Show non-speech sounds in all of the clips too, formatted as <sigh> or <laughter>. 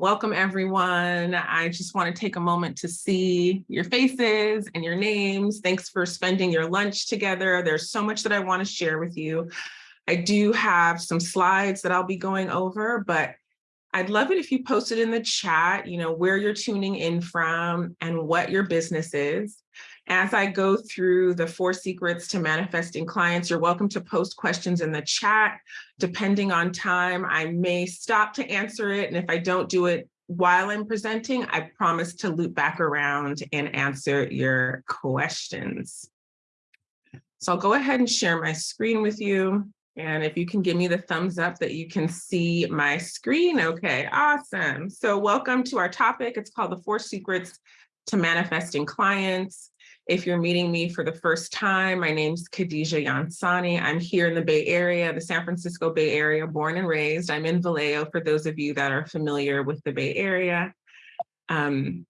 Welcome, everyone. I just want to take a moment to see your faces and your names. Thanks for spending your lunch together. There's so much that I want to share with you. I do have some slides that I'll be going over, but I'd love it if you posted in the chat, you know, where you're tuning in from and what your business is. As I go through the four secrets to manifesting clients, you're welcome to post questions in the chat. Depending on time, I may stop to answer it. And if I don't do it while I'm presenting, I promise to loop back around and answer your questions. So I'll go ahead and share my screen with you. And if you can give me the thumbs up that you can see my screen. Okay, awesome. So welcome to our topic. It's called the four secrets to manifesting clients. If you're meeting me for the first time, my name's Khadija Yansani. I'm here in the Bay Area, the San Francisco Bay Area, born and raised. I'm in Vallejo for those of you that are familiar with the Bay Area. Um,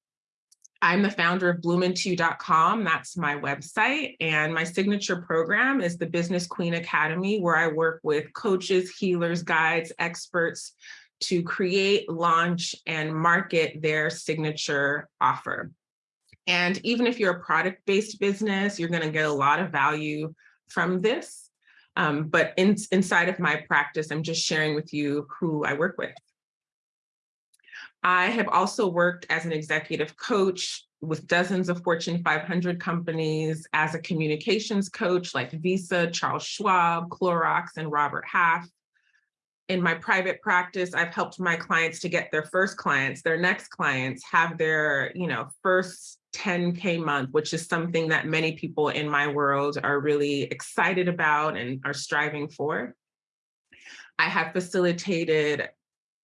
I'm the founder of Bloomin2.com. That's my website. And my signature program is the Business Queen Academy, where I work with coaches, healers, guides, experts to create, launch, and market their signature offer. And even if you're a product-based business, you're going to get a lot of value from this. Um, but in, inside of my practice, I'm just sharing with you who I work with. I have also worked as an executive coach with dozens of Fortune 500 companies as a communications coach like Visa, Charles Schwab, Clorox, and Robert Half in my private practice, I've helped my clients to get their first clients, their next clients, have their, you know, first 10K month, which is something that many people in my world are really excited about and are striving for. I have facilitated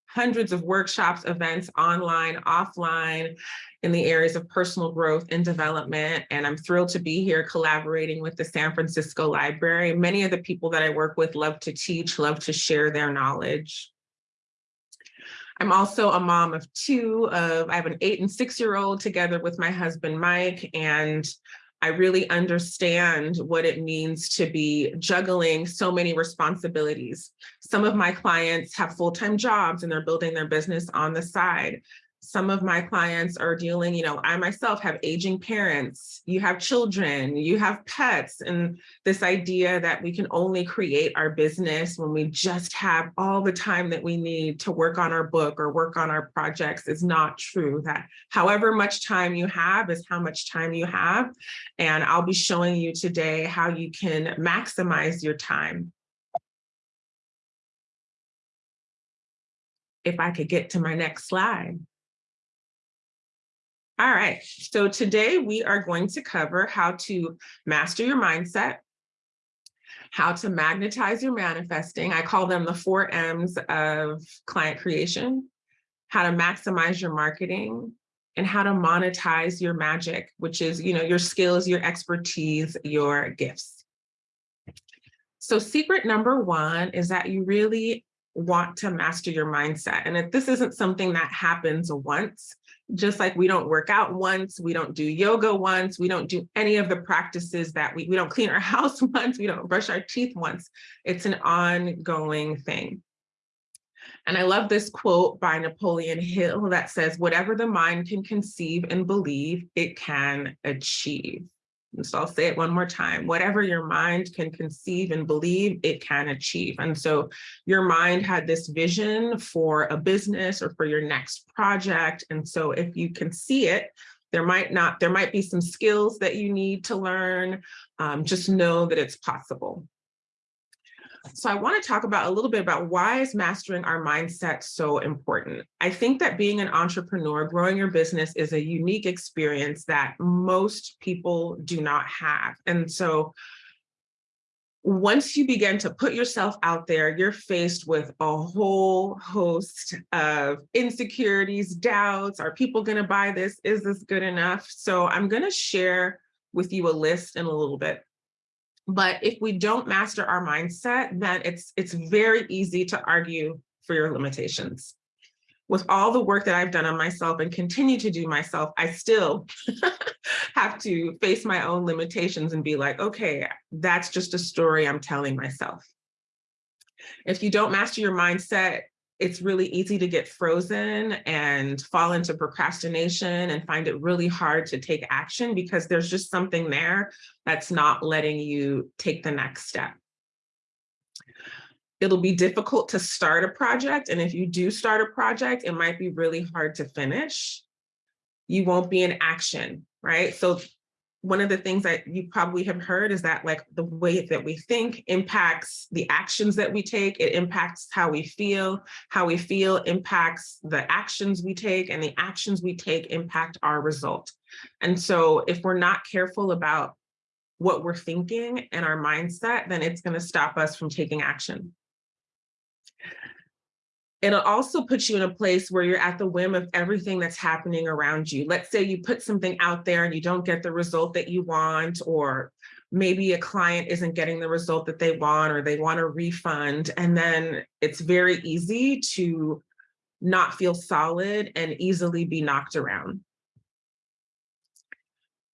hundreds of workshops, events, online, offline, in the areas of personal growth and development. And I'm thrilled to be here collaborating with the San Francisco Library. Many of the people that I work with love to teach, love to share their knowledge. I'm also a mom of two of, I have an eight and six year old together with my husband, Mike, and I really understand what it means to be juggling so many responsibilities. Some of my clients have full-time jobs and they're building their business on the side some of my clients are dealing, you know, I myself have aging parents, you have children, you have pets, and this idea that we can only create our business when we just have all the time that we need to work on our book or work on our projects is not true. That however much time you have is how much time you have. And I'll be showing you today how you can maximize your time. If I could get to my next slide. All right, so today we are going to cover how to master your mindset, how to magnetize your manifesting. I call them the four M's of client creation, how to maximize your marketing, and how to monetize your magic, which is you know your skills, your expertise, your gifts. So secret number one is that you really want to master your mindset. And if this isn't something that happens once, just like we don't work out once, we don't do yoga once, we don't do any of the practices that we, we don't clean our <laughs> house once, we don't brush our teeth once. It's an ongoing thing. And I love this quote by Napoleon Hill that says, whatever the mind can conceive and believe, it can achieve. And so I'll say it one more time, whatever your mind can conceive and believe, it can achieve. And so your mind had this vision for a business or for your next project. And so if you can see it, there might not, there might be some skills that you need to learn. Um, just know that it's possible. So I want to talk about a little bit about why is mastering our mindset so important. I think that being an entrepreneur, growing your business is a unique experience that most people do not have. And so once you begin to put yourself out there, you're faced with a whole host of insecurities, doubts. Are people going to buy this? Is this good enough? So I'm going to share with you a list in a little bit. But if we don't master our mindset, then it's, it's very easy to argue for your limitations. With all the work that I've done on myself and continue to do myself, I still <laughs> have to face my own limitations and be like, okay, that's just a story I'm telling myself. If you don't master your mindset, it's really easy to get frozen and fall into procrastination and find it really hard to take action because there's just something there that's not letting you take the next step. It'll be difficult to start a project. And if you do start a project, it might be really hard to finish. You won't be in action, right? So one of the things that you probably have heard is that like the way that we think impacts the actions that we take, it impacts how we feel, how we feel impacts the actions we take and the actions we take impact our result. And so if we're not careful about what we're thinking and our mindset, then it's gonna stop us from taking action. It'll also put you in a place where you're at the whim of everything that's happening around you. Let's say you put something out there and you don't get the result that you want, or maybe a client isn't getting the result that they want, or they want a refund. And then it's very easy to not feel solid and easily be knocked around.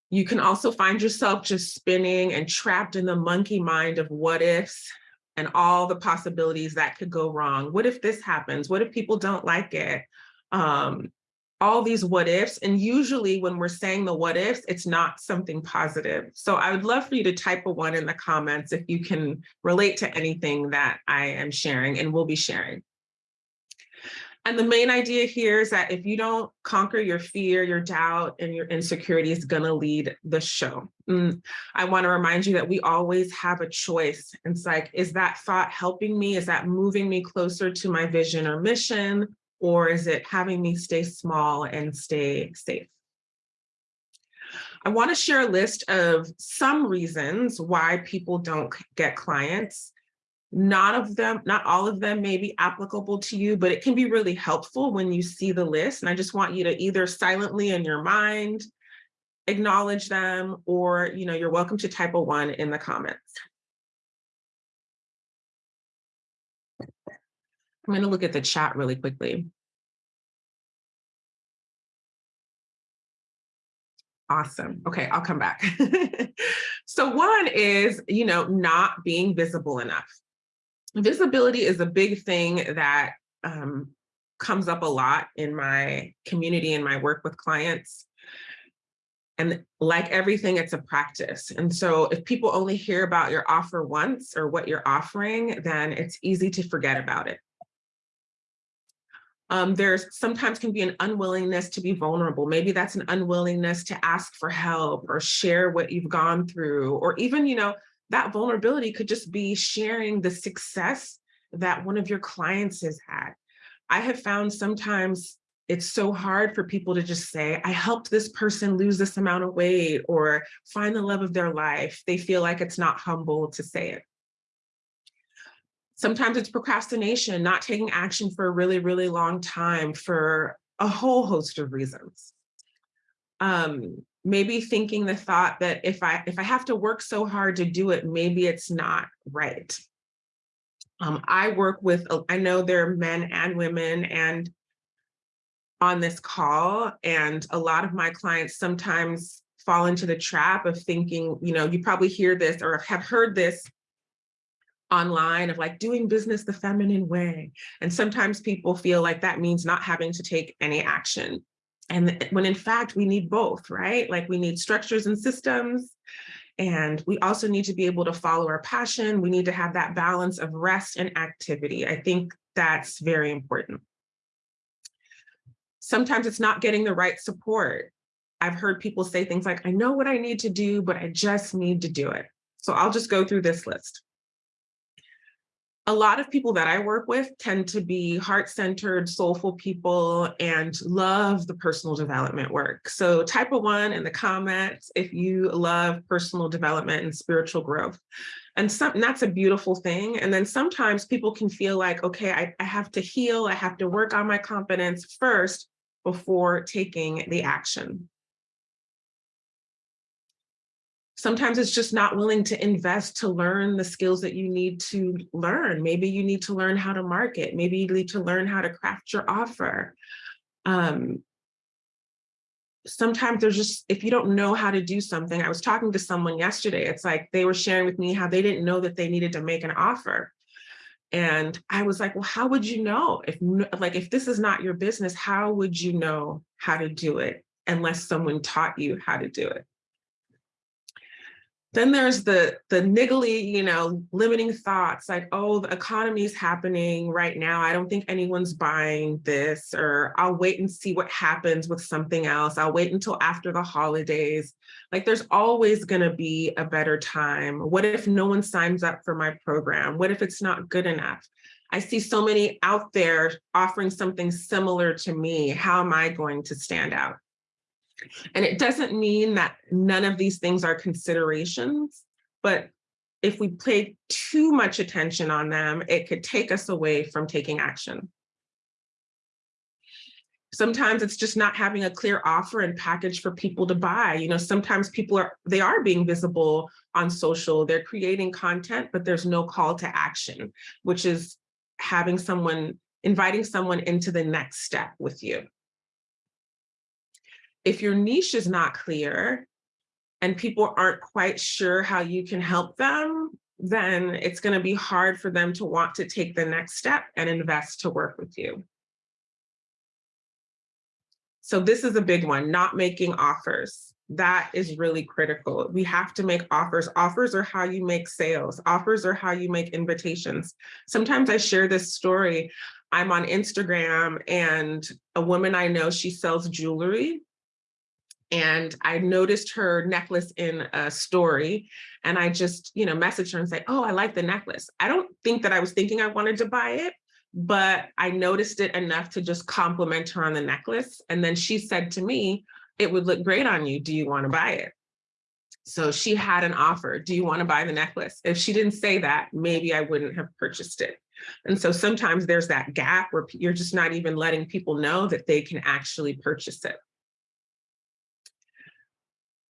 You can also find yourself just spinning and trapped in the monkey mind of what ifs and all the possibilities that could go wrong. What if this happens? What if people don't like it? Um, all these what ifs. And usually when we're saying the what ifs, it's not something positive. So I would love for you to type a one in the comments if you can relate to anything that I am sharing and will be sharing. And the main idea here is that if you don't conquer your fear, your doubt, and your insecurity is gonna lead the show. Mm, I wanna remind you that we always have a choice. It's like, is that thought helping me? Is that moving me closer to my vision or mission? Or is it having me stay small and stay safe? I wanna share a list of some reasons why people don't get clients not of them, not all of them may be applicable to you, but it can be really helpful when you see the list. And I just want you to either silently in your mind, acknowledge them, or you know, you're welcome to type a one in the comments. I'm going to look at the chat really quickly. Awesome. Okay, I'll come back. <laughs> so one is, you know, not being visible enough visibility is a big thing that um, comes up a lot in my community and my work with clients. And like everything, it's a practice. And so if people only hear about your offer once or what you're offering, then it's easy to forget about it. Um, there's sometimes can be an unwillingness to be vulnerable. Maybe that's an unwillingness to ask for help or share what you've gone through, or even, you know, that vulnerability could just be sharing the success that one of your clients has had. I have found sometimes it's so hard for people to just say, I helped this person lose this amount of weight or find the love of their life. They feel like it's not humble to say it. Sometimes it's procrastination, not taking action for a really, really long time for a whole host of reasons. Um, maybe thinking the thought that if I if I have to work so hard to do it, maybe it's not right. Um, I work with, I know there are men and women and on this call, and a lot of my clients sometimes fall into the trap of thinking, you know, you probably hear this or have heard this online of like doing business the feminine way. And sometimes people feel like that means not having to take any action. And when in fact, we need both, right? Like we need structures and systems, and we also need to be able to follow our passion. We need to have that balance of rest and activity. I think that's very important. Sometimes it's not getting the right support. I've heard people say things like, I know what I need to do, but I just need to do it. So I'll just go through this list a lot of people that I work with tend to be heart-centered, soulful people and love the personal development work. So type a one in the comments if you love personal development and spiritual growth. And, some, and that's a beautiful thing. And then sometimes people can feel like, okay, I, I have to heal, I have to work on my confidence first before taking the action. Sometimes it's just not willing to invest to learn the skills that you need to learn. Maybe you need to learn how to market. Maybe you need to learn how to craft your offer. Um, sometimes there's just, if you don't know how to do something, I was talking to someone yesterday, it's like they were sharing with me how they didn't know that they needed to make an offer. And I was like, well, how would you know if like if this is not your business, how would you know how to do it unless someone taught you how to do it? Then there's the, the niggly, you know, limiting thoughts like, oh, the economy is happening right now. I don't think anyone's buying this, or I'll wait and see what happens with something else. I'll wait until after the holidays. Like there's always gonna be a better time. What if no one signs up for my program? What if it's not good enough? I see so many out there offering something similar to me. How am I going to stand out? And it doesn't mean that none of these things are considerations, but if we pay too much attention on them, it could take us away from taking action. Sometimes it's just not having a clear offer and package for people to buy. You know, sometimes people are, they are being visible on social, they're creating content, but there's no call to action, which is having someone, inviting someone into the next step with you if your niche is not clear and people aren't quite sure how you can help them, then it's going to be hard for them to want to take the next step and invest to work with you. So this is a big one, not making offers. That is really critical. We have to make offers. Offers are how you make sales. Offers are how you make invitations. Sometimes I share this story. I'm on Instagram and a woman I know, she sells jewelry and I noticed her necklace in a story and I just, you know, messaged her and say, oh, I like the necklace. I don't think that I was thinking I wanted to buy it, but I noticed it enough to just compliment her on the necklace. And then she said to me, it would look great on you. Do you want to buy it? So she had an offer. Do you want to buy the necklace? If she didn't say that, maybe I wouldn't have purchased it. And so sometimes there's that gap where you're just not even letting people know that they can actually purchase it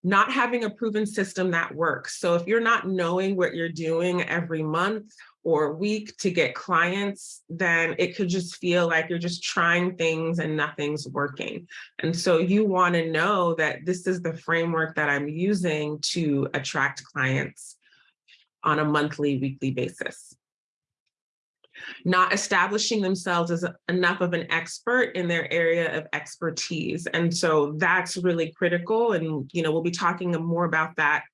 not having a proven system that works. So if you're not knowing what you're doing every month or week to get clients, then it could just feel like you're just trying things and nothing's working. And so you want to know that this is the framework that I'm using to attract clients on a monthly, weekly basis not establishing themselves as enough of an expert in their area of expertise. And so that's really critical. And, you know, we'll be talking more about that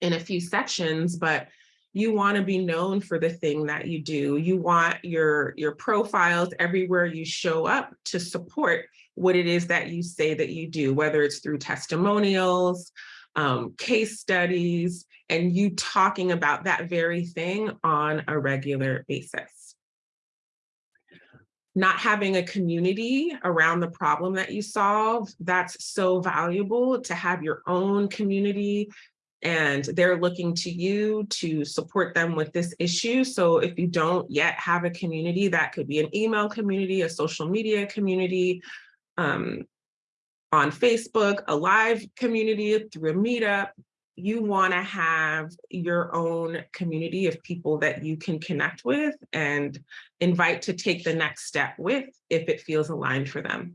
in a few sections, but you want to be known for the thing that you do. You want your, your profiles everywhere you show up to support what it is that you say that you do, whether it's through testimonials, um, case studies, and you talking about that very thing on a regular basis. Not having a community around the problem that you solve, that's so valuable to have your own community and they're looking to you to support them with this issue. So if you don't yet have a community, that could be an email community, a social media community, um, on Facebook, a live community through a meetup, you want to have your own community of people that you can connect with and invite to take the next step with if it feels aligned for them.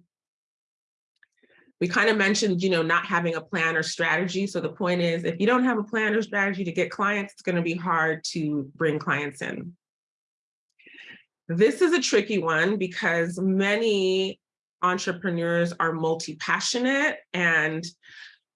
We kind of mentioned, you know, not having a plan or strategy. So the point is, if you don't have a plan or strategy to get clients, it's going to be hard to bring clients in. This is a tricky one because many entrepreneurs are multi-passionate and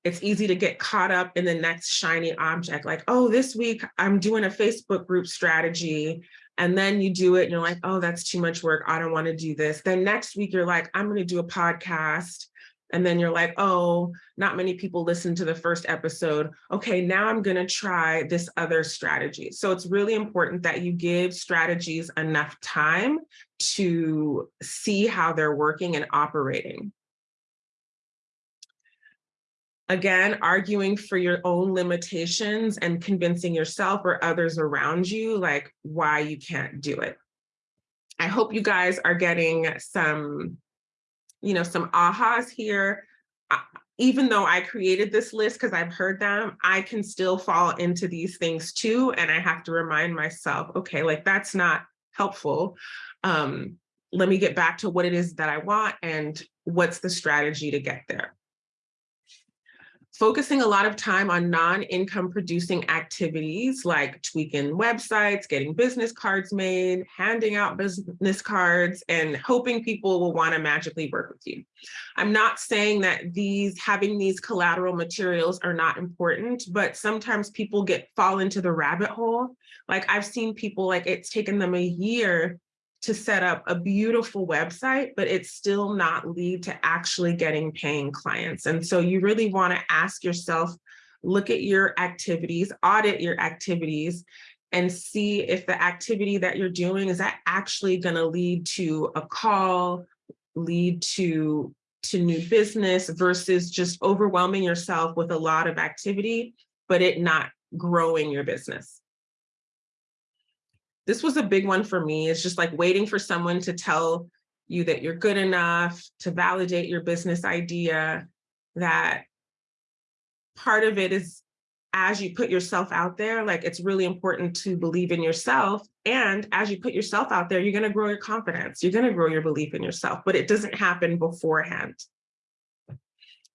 it's easy to get caught up in the next shiny object like oh this week i'm doing a facebook group strategy and then you do it and you're like oh that's too much work i don't want to do this then next week you're like i'm going to do a podcast and then you're like, oh, not many people listen to the first episode. Okay, now I'm gonna try this other strategy. So it's really important that you give strategies enough time to see how they're working and operating. Again, arguing for your own limitations and convincing yourself or others around you like why you can't do it. I hope you guys are getting some you know, some ahas here. Even though I created this list because I've heard them, I can still fall into these things too. And I have to remind myself, okay, like that's not helpful. Um, let me get back to what it is that I want and what's the strategy to get there. Focusing a lot of time on non-income producing activities like tweaking websites, getting business cards made, handing out business cards, and hoping people will want to magically work with you. I'm not saying that these having these collateral materials are not important, but sometimes people get fall into the rabbit hole. Like I've seen people like it's taken them a year to set up a beautiful website, but it's still not lead to actually getting paying clients. And so you really want to ask yourself, look at your activities, audit your activities, and see if the activity that you're doing, is that actually going to lead to a call, lead to, to new business versus just overwhelming yourself with a lot of activity, but it not growing your business this was a big one for me. It's just like waiting for someone to tell you that you're good enough to validate your business idea, that part of it is as you put yourself out there, like it's really important to believe in yourself. And as you put yourself out there, you're going to grow your confidence. You're going to grow your belief in yourself, but it doesn't happen beforehand.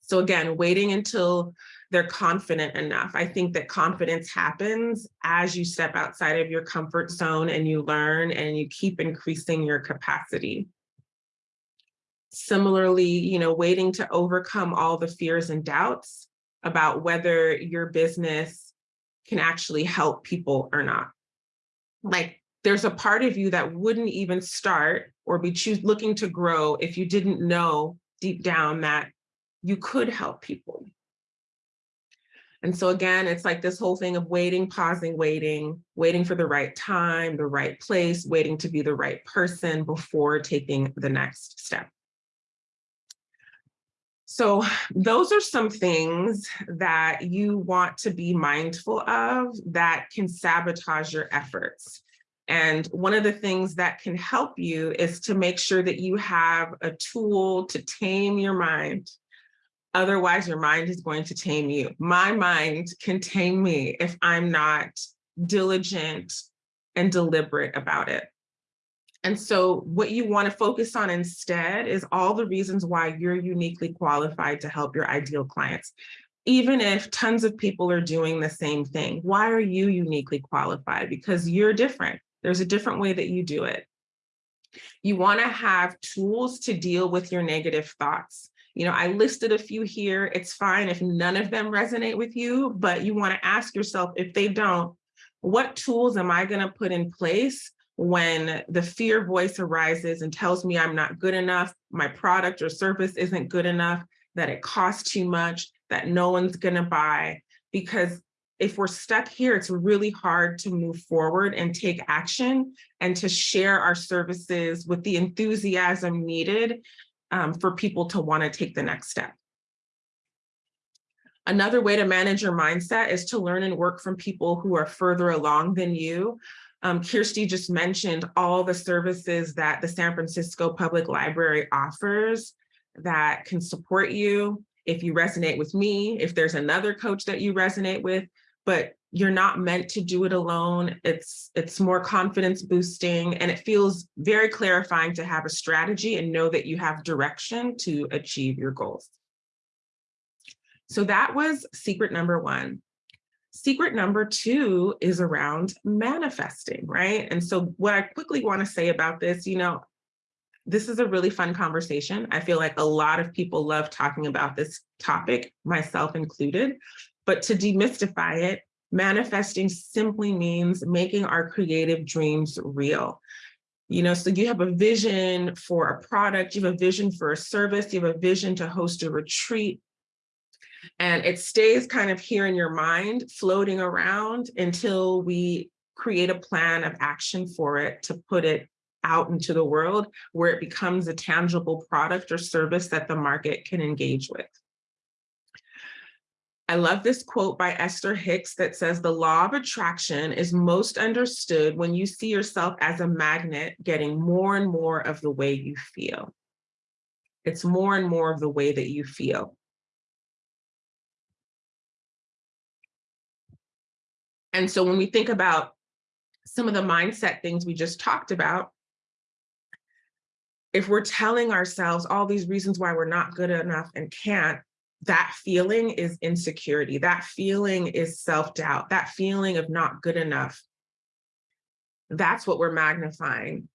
So again, waiting until they're confident enough. I think that confidence happens as you step outside of your comfort zone and you learn and you keep increasing your capacity. Similarly, you know, waiting to overcome all the fears and doubts about whether your business can actually help people or not. Like there's a part of you that wouldn't even start or be choose looking to grow if you didn't know deep down that you could help people. And so again, it's like this whole thing of waiting, pausing, waiting, waiting for the right time, the right place, waiting to be the right person before taking the next step. So those are some things that you want to be mindful of that can sabotage your efforts. And one of the things that can help you is to make sure that you have a tool to tame your mind Otherwise, your mind is going to tame you. My mind can tame me if I'm not diligent and deliberate about it. And so what you want to focus on instead is all the reasons why you're uniquely qualified to help your ideal clients. Even if tons of people are doing the same thing, why are you uniquely qualified? Because you're different. There's a different way that you do it. You want to have tools to deal with your negative thoughts. You know, I listed a few here. It's fine if none of them resonate with you, but you want to ask yourself if they don't, what tools am I going to put in place when the fear voice arises and tells me I'm not good enough, my product or service isn't good enough, that it costs too much, that no one's going to buy? Because if we're stuck here, it's really hard to move forward and take action and to share our services with the enthusiasm needed um, for people to want to take the next step. Another way to manage your mindset is to learn and work from people who are further along than you. Um, Kirsty just mentioned all the services that the San Francisco Public Library offers that can support you if you resonate with me, if there's another coach that you resonate with, but you're not meant to do it alone. It's, it's more confidence boosting and it feels very clarifying to have a strategy and know that you have direction to achieve your goals. So that was secret number one. Secret number two is around manifesting, right? And so what I quickly wanna say about this, you know, this is a really fun conversation. I feel like a lot of people love talking about this topic, myself included, but to demystify it, Manifesting simply means making our creative dreams real. You know, so you have a vision for a product, you have a vision for a service, you have a vision to host a retreat, and it stays kind of here in your mind, floating around until we create a plan of action for it to put it out into the world where it becomes a tangible product or service that the market can engage with. I love this quote by Esther Hicks that says, the law of attraction is most understood when you see yourself as a magnet getting more and more of the way you feel. It's more and more of the way that you feel. And so when we think about some of the mindset things we just talked about, if we're telling ourselves all these reasons why we're not good enough and can't, that feeling is insecurity. That feeling is self-doubt. That feeling of not good enough. That's what we're magnifying.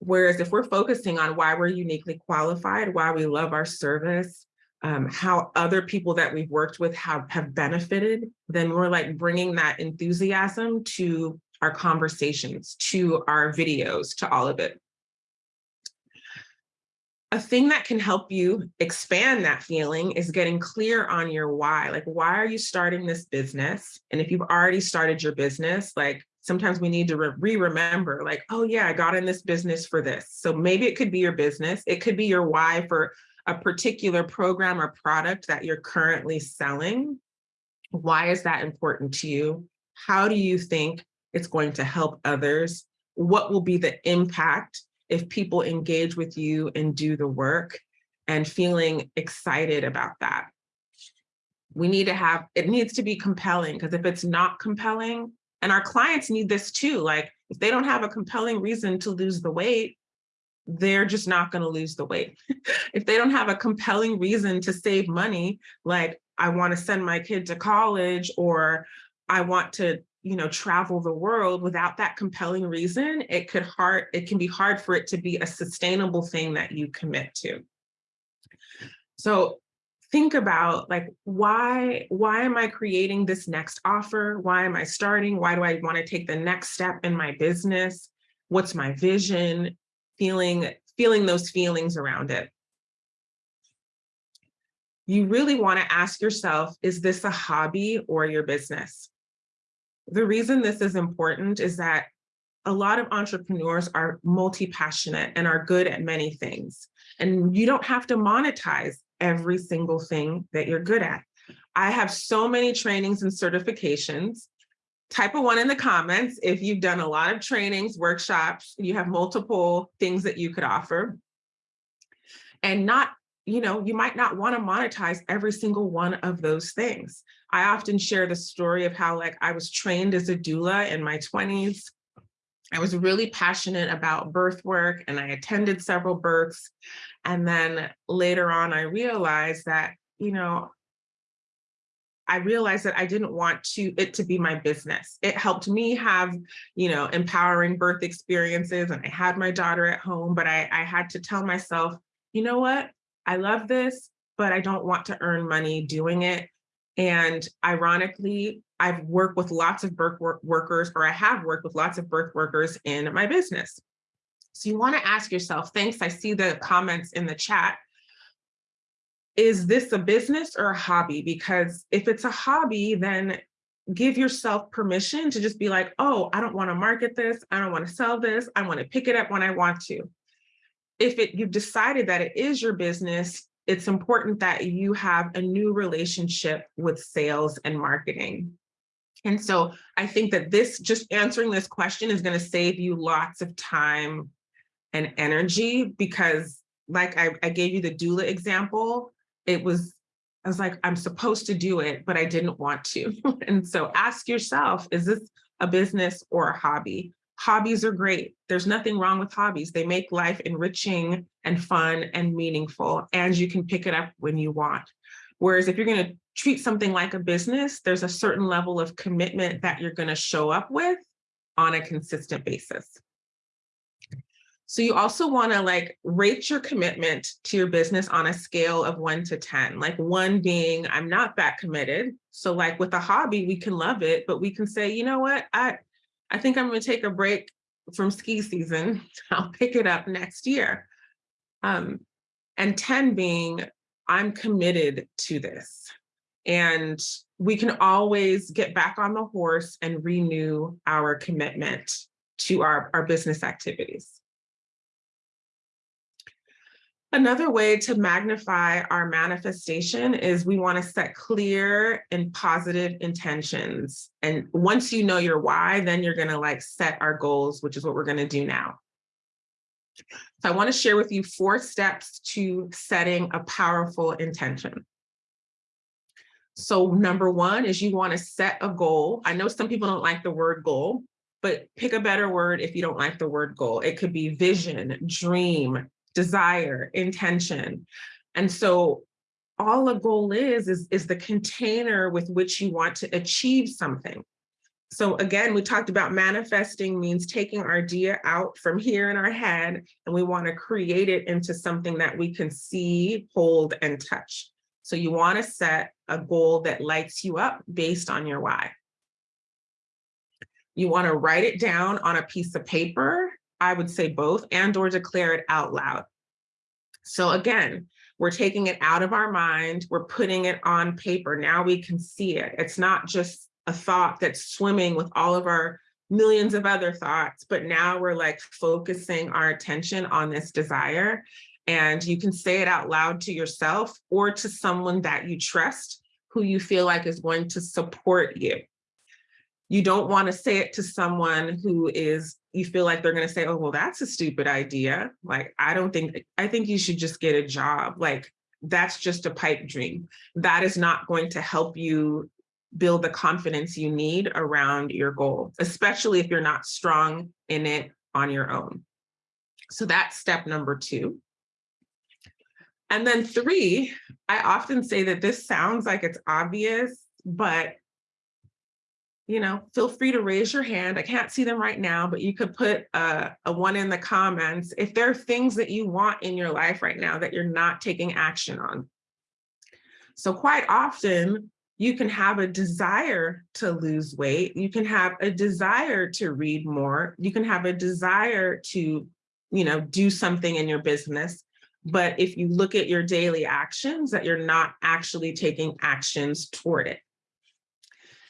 Whereas if we're focusing on why we're uniquely qualified, why we love our service, um, how other people that we've worked with have, have benefited, then we're like bringing that enthusiasm to our conversations, to our videos, to all of it. A thing that can help you expand that feeling is getting clear on your why. Like, why are you starting this business? And if you've already started your business, like sometimes we need to re-remember like, oh yeah, I got in this business for this. So maybe it could be your business. It could be your why for a particular program or product that you're currently selling. Why is that important to you? How do you think it's going to help others? What will be the impact if people engage with you and do the work and feeling excited about that? We need to have, it needs to be compelling because if it's not compelling, and our clients need this too, like if they don't have a compelling reason to lose the weight, they're just not going to lose the weight. <laughs> if they don't have a compelling reason to save money, like I want to send my kid to college or I want to, you know, travel the world without that compelling reason, it could hard, it can be hard for it to be a sustainable thing that you commit to. So think about like, why, why am I creating this next offer? Why am I starting? Why do I want to take the next step in my business? What's my vision? feeling, feeling those feelings around it. You really wanna ask yourself, is this a hobby or your business? The reason this is important is that a lot of entrepreneurs are multi-passionate and are good at many things. And you don't have to monetize every single thing that you're good at. I have so many trainings and certifications type a one in the comments if you've done a lot of trainings, workshops, you have multiple things that you could offer. And not, you know, you might not want to monetize every single one of those things. I often share the story of how like I was trained as a doula in my 20s. I was really passionate about birth work and I attended several births. And then later on, I realized that, you know, I realized that I didn't want to it to be my business. It helped me have, you know, empowering birth experiences and I had my daughter at home, but I, I had to tell myself, you know what, I love this, but I don't want to earn money doing it. And ironically, I've worked with lots of birth work workers, or I have worked with lots of birth workers in my business. So you want to ask yourself, thanks, I see the comments in the chat is this a business or a hobby? Because if it's a hobby, then give yourself permission to just be like, oh, I don't want to market this. I don't want to sell this. I want to pick it up when I want to. If it you've decided that it is your business, it's important that you have a new relationship with sales and marketing. And so I think that this just answering this question is going to save you lots of time and energy because like I, I gave you the doula example, it was, I was like, I'm supposed to do it, but I didn't want to. <laughs> and so ask yourself, is this a business or a hobby? Hobbies are great. There's nothing wrong with hobbies. They make life enriching and fun and meaningful, and you can pick it up when you want. Whereas if you're going to treat something like a business, there's a certain level of commitment that you're going to show up with on a consistent basis. So you also want to like rate your commitment to your business on a scale of one to 10, like one being I'm not that committed. So like with a hobby, we can love it, but we can say, you know what, I, I think I'm going to take a break from ski season. <laughs> I'll pick it up next year. Um, and 10 being I'm committed to this. And we can always get back on the horse and renew our commitment to our, our business activities. Another way to magnify our manifestation is we want to set clear and positive intentions. And once you know your why, then you're going to like set our goals, which is what we're going to do now. So I want to share with you four steps to setting a powerful intention. So number one is you want to set a goal. I know some people don't like the word goal, but pick a better word if you don't like the word goal. It could be vision, dream, desire, intention. And so all a goal is, is, is the container with which you want to achieve something. So again, we talked about manifesting means taking our idea out from here in our head, and we want to create it into something that we can see, hold, and touch. So you want to set a goal that lights you up based on your why. You want to write it down on a piece of paper, I would say both, and or declare it out loud. So again, we're taking it out of our mind, we're putting it on paper. Now we can see it. It's not just a thought that's swimming with all of our millions of other thoughts, but now we're like focusing our attention on this desire. And you can say it out loud to yourself or to someone that you trust who you feel like is going to support you. You don't want to say it to someone who is, you feel like they're going to say, oh, well, that's a stupid idea. Like, I don't think, I think you should just get a job. Like, that's just a pipe dream. That is not going to help you build the confidence you need around your goal, especially if you're not strong in it on your own. So that's step number two. And then three, I often say that this sounds like it's obvious, but you know, feel free to raise your hand. I can't see them right now, but you could put a, a, one in the comments if there are things that you want in your life right now that you're not taking action on. So quite often, you can have a desire to lose weight. You can have a desire to read more. You can have a desire to, you know, do something in your business. But if you look at your daily actions, that you're not actually taking actions toward it.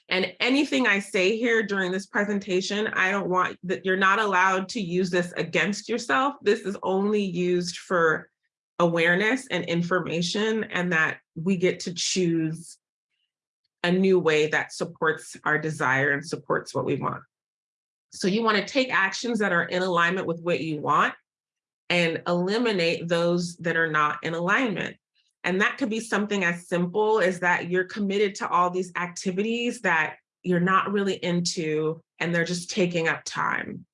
And anything I say here during this presentation, I don't want that you're not allowed to use this against yourself. This is only used for awareness and information and that we get to choose a new way that supports our desire and supports what we want. So you want to take actions that are in alignment with what you want and eliminate those that are not in alignment. And that could be something as simple as that you're committed to all these activities that you're not really into and they're just taking up time.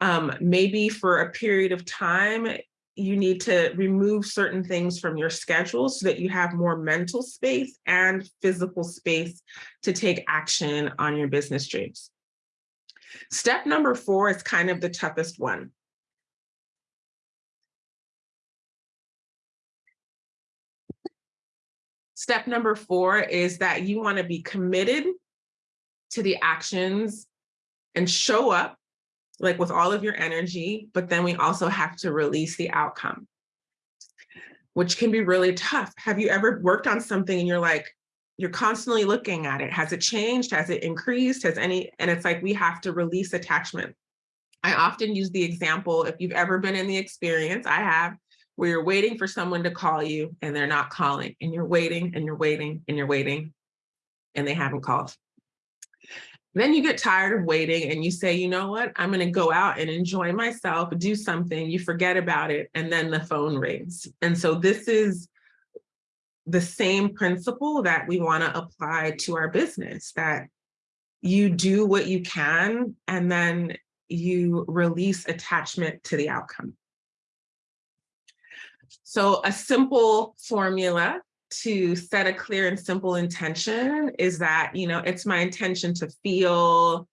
Um, maybe for a period of time, you need to remove certain things from your schedule so that you have more mental space and physical space to take action on your business dreams. Step number four is kind of the toughest one. Step number four is that you want to be committed to the actions and show up like with all of your energy, but then we also have to release the outcome, which can be really tough. Have you ever worked on something and you're like, you're constantly looking at it. Has it changed? Has it increased? Has any, and it's like, we have to release attachment. I often use the example, if you've ever been in the experience, I have, where you're waiting for someone to call you and they're not calling and you're waiting and you're waiting and you're waiting and they haven't called. Then you get tired of waiting and you say, you know what, I'm going to go out and enjoy myself, do something, you forget about it, and then the phone rings. And so this is the same principle that we want to apply to our business, that you do what you can and then you release attachment to the outcome. So a simple formula to set a clear and simple intention is that, you know, it's my intention to feel,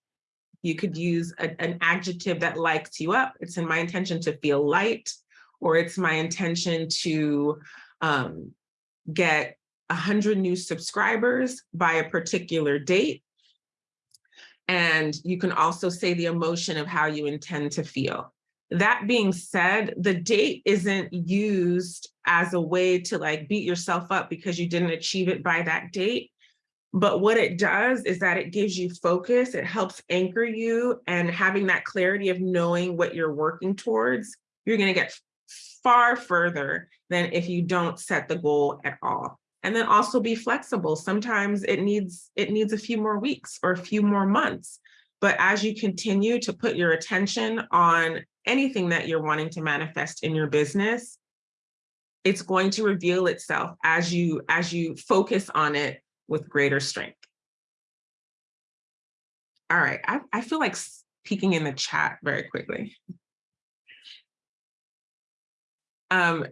you could use a, an adjective that lights you up. It's in my intention to feel light, or it's my intention to um, get 100 new subscribers by a particular date. And you can also say the emotion of how you intend to feel. That being said, the date isn't used as a way to like beat yourself up because you didn't achieve it by that date. But what it does is that it gives you focus, it helps anchor you and having that clarity of knowing what you're working towards, you're gonna get far further than if you don't set the goal at all. And then also be flexible. Sometimes it needs it needs a few more weeks or a few more months. But as you continue to put your attention on anything that you're wanting to manifest in your business, it's going to reveal itself as you as you focus on it with greater strength. All right, I, I feel like peeking in the chat very quickly. Um,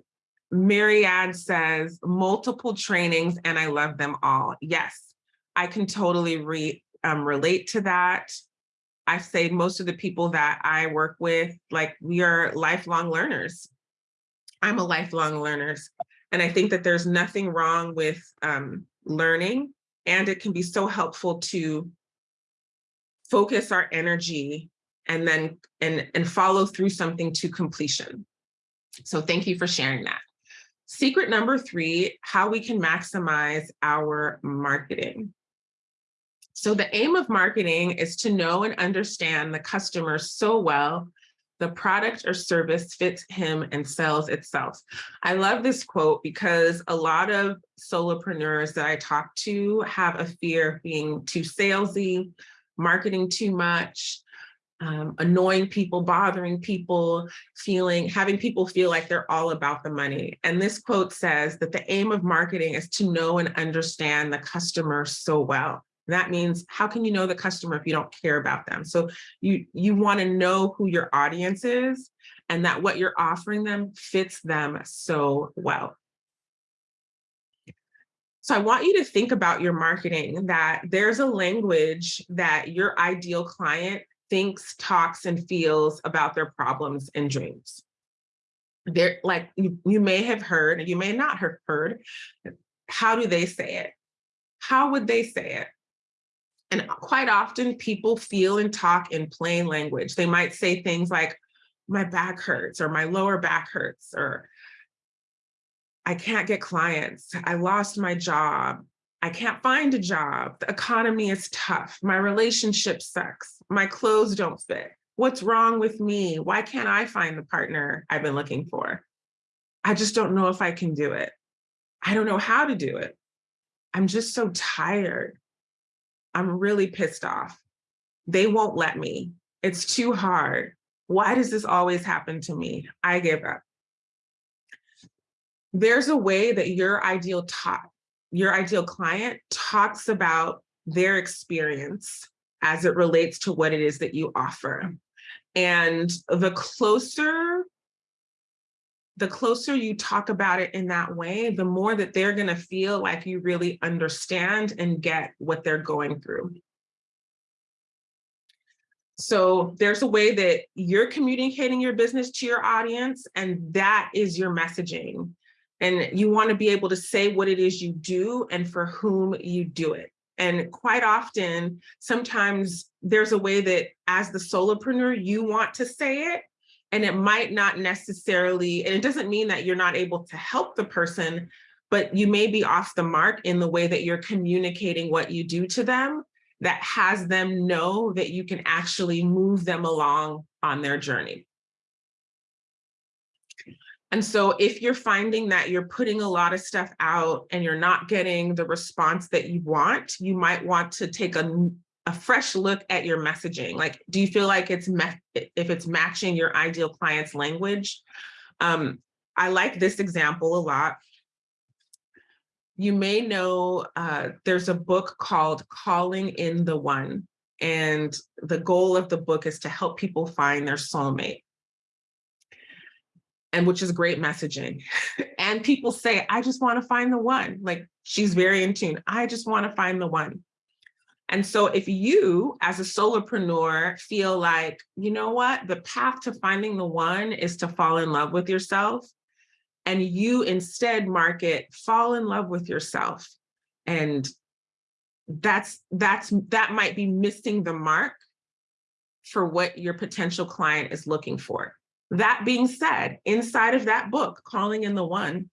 Ann says multiple trainings and I love them all. Yes, I can totally re, um, relate to that. I say most of the people that I work with, like we are lifelong learners. I'm a lifelong learner. And I think that there's nothing wrong with um, learning and it can be so helpful to focus our energy and then and, and follow through something to completion. So thank you for sharing that. Secret number three, how we can maximize our marketing. So the aim of marketing is to know and understand the customer so well the product or service fits him and sells itself. I love this quote because a lot of solopreneurs that I talk to have a fear of being too salesy, marketing too much, um, annoying people, bothering people, feeling, having people feel like they're all about the money. And this quote says that the aim of marketing is to know and understand the customer so well. That means how can you know the customer if you don't care about them? So you, you wanna know who your audience is and that what you're offering them fits them so well. So I want you to think about your marketing that there's a language that your ideal client thinks, talks, and feels about their problems and dreams. They're like you, you may have heard, you may not have heard, how do they say it? How would they say it? And quite often people feel and talk in plain language. They might say things like, my back hurts or my lower back hurts or I can't get clients. I lost my job. I can't find a job. The economy is tough. My relationship sucks. My clothes don't fit. What's wrong with me? Why can't I find the partner I've been looking for? I just don't know if I can do it. I don't know how to do it. I'm just so tired. I'm really pissed off. They won't let me. It's too hard. Why does this always happen to me? I give up. There's a way that your ideal top, your ideal client talks about their experience as it relates to what it is that you offer. And the closer the closer you talk about it in that way, the more that they're going to feel like you really understand and get what they're going through. So there's a way that you're communicating your business to your audience, and that is your messaging. And you want to be able to say what it is you do and for whom you do it. And quite often, sometimes there's a way that as the solopreneur, you want to say it, and it might not necessarily, and it doesn't mean that you're not able to help the person, but you may be off the mark in the way that you're communicating what you do to them that has them know that you can actually move them along on their journey. And so if you're finding that you're putting a lot of stuff out and you're not getting the response that you want, you might want to take a, a fresh look at your messaging. Like, do you feel like it's if it's matching your ideal client's language? Um, I like this example a lot. You may know uh, there's a book called Calling in the One, and the goal of the book is to help people find their soulmate. And which is great messaging. <laughs> and people say, I just want to find the one. Like she's very in tune. I just want to find the one. And so if you as a solopreneur feel like, you know what, the path to finding the one is to fall in love with yourself and you instead market fall in love with yourself. And that's that's that might be missing the mark for what your potential client is looking for. That being said, inside of that book, Calling in the One,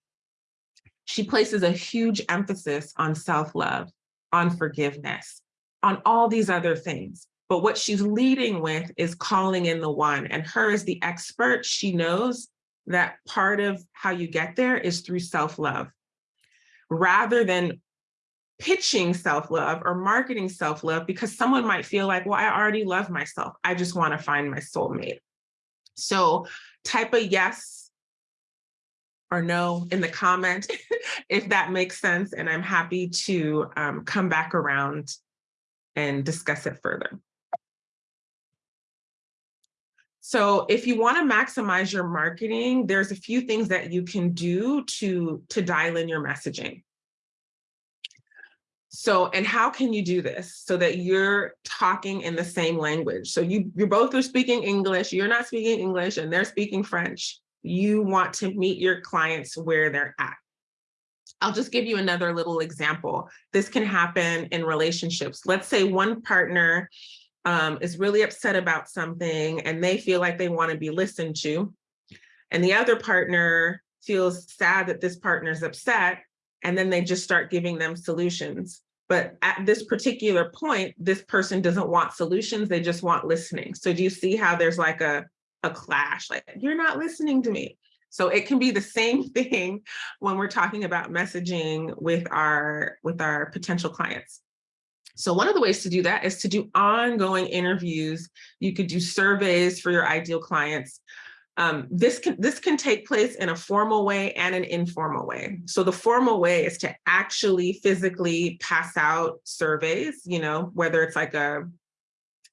she places a huge emphasis on self-love, on forgiveness, on all these other things. But what she's leading with is calling in the one and her as the expert, she knows that part of how you get there is through self-love rather than pitching self-love or marketing self-love because someone might feel like, well, I already love myself. I just want to find my soulmate. So type a yes or no in the comment <laughs> if that makes sense. And I'm happy to um, come back around and discuss it further. So if you want to maximize your marketing, there's a few things that you can do to, to dial in your messaging. So, and how can you do this so that you're talking in the same language? So you, you both are speaking English, you're not speaking English and they're speaking French. You want to meet your clients where they're at. I'll just give you another little example. This can happen in relationships. Let's say one partner um, is really upset about something and they feel like they want to be listened to. And the other partner feels sad that this partner is upset and then they just start giving them solutions. But at this particular point, this person doesn't want solutions, they just want listening. So do you see how there's like a, a clash, like, you're not listening to me. So it can be the same <laughs> thing when we're talking about messaging with our, with our potential clients. So one of the ways to do that is to do ongoing interviews. You could do surveys for your ideal clients. Um, this can this can take place in a formal way and an informal way. So the formal way is to actually physically pass out surveys, you know, whether it's like a